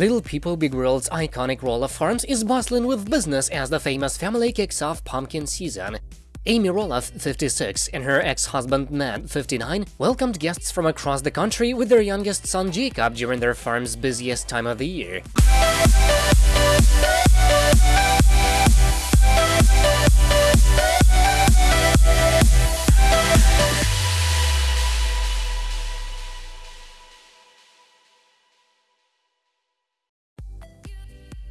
Little People Big World's iconic Roloff Farms is bustling with business as the famous family kicks off pumpkin season. Amy Roloff, 56, and her ex-husband Matt, 59, welcomed guests from across the country with their youngest son Jacob during their farm's busiest time of the year.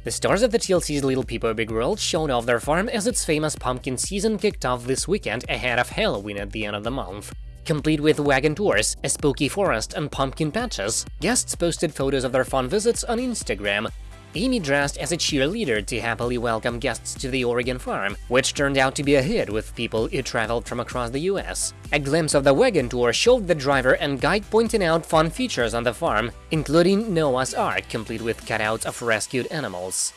The stars of the TLC's Little People Big World showed off their farm as its famous pumpkin season kicked off this weekend ahead of Halloween at the end of the month. Complete with wagon tours, a spooky forest, and pumpkin patches, guests posted photos of their fun visits on Instagram, Amy dressed as a cheerleader to happily welcome guests to the Oregon farm, which turned out to be a hit with people who traveled from across the US. A glimpse of the wagon tour showed the driver and guide pointing out fun features on the farm, including Noah's Ark, complete with cutouts of rescued animals.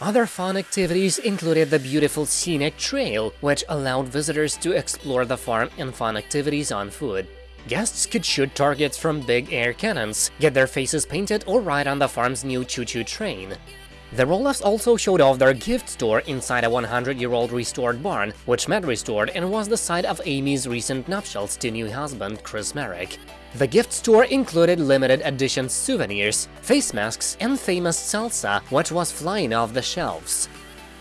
Other fun activities included the beautiful scenic trail, which allowed visitors to explore the farm and fun activities on foot. Guests could shoot targets from big air cannons, get their faces painted or ride on the farm's new choo-choo train. The Roloffs also showed off their gift store inside a 100-year-old restored barn, which Matt restored and was the site of Amy's recent nuptials to new husband Chris Marek. The gift store included limited edition souvenirs, face masks, and famous salsa, which was flying off the shelves.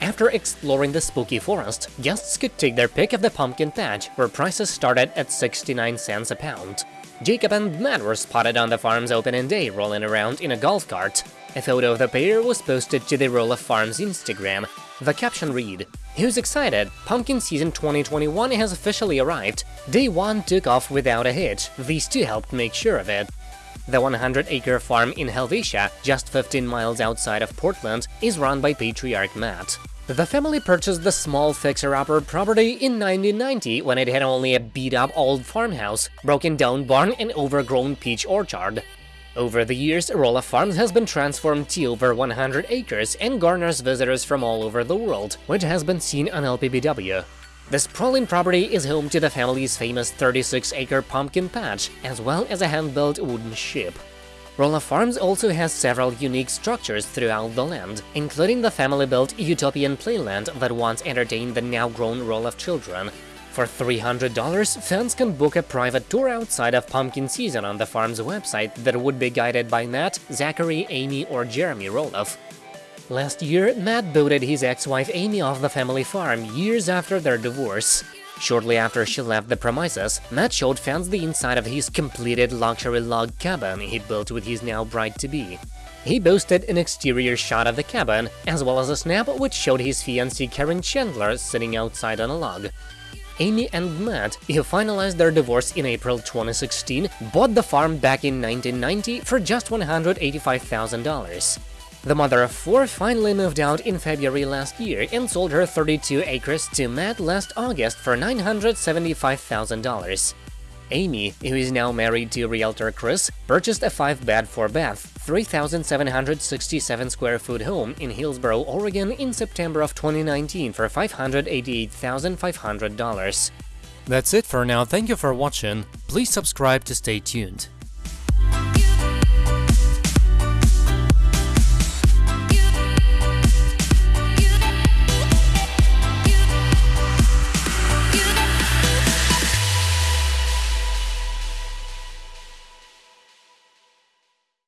After exploring the spooky forest, guests could take their pick of the pumpkin patch, where prices started at 69 cents a pound. Jacob and Matt were spotted on the farm's opening day rolling around in a golf cart. A photo of the pair was posted to the Roloff Farms Instagram. The caption read, Who's excited? Pumpkin season 2021 has officially arrived. Day 1 took off without a hitch, these two helped make sure of it. The 100-acre farm in Helvetia, just 15 miles outside of Portland, is run by patriarch Matt. The family purchased the small fixer-upper property in 1990 when it had only a beat-up old farmhouse, broken-down barn and overgrown peach orchard. Over the years, Roloff Farms has been transformed to over 100 acres and garners visitors from all over the world, which has been seen on LPBW. The sprawling property is home to the family's famous 36-acre pumpkin patch, as well as a hand-built wooden ship. Roloff Farms also has several unique structures throughout the land, including the family-built Utopian Playland that once entertained the now-grown Roloff children. For $300, fans can book a private tour outside of pumpkin season on the farm's website that would be guided by Matt, Zachary, Amy, or Jeremy Roloff. Last year, Matt booted his ex-wife Amy off the family farm years after their divorce. Shortly after she left the premises, Matt showed fans the inside of his completed luxury log cabin he built with his now bride-to-be. He boasted an exterior shot of the cabin, as well as a snap which showed his fiancée Karen Chandler sitting outside on a log. Amy and Matt, who finalized their divorce in April 2016, bought the farm back in 1990 for just $185,000. The mother of four finally moved out in February last year and sold her 32 acres to Matt last August for $975,000. Amy, who is now married to realtor Chris, purchased a 5-bed 4-bath, 3,767 square foot home in Hillsboro, Oregon in September of 2019 for $588,500. That's it for now, thank you for watching, please subscribe to stay tuned.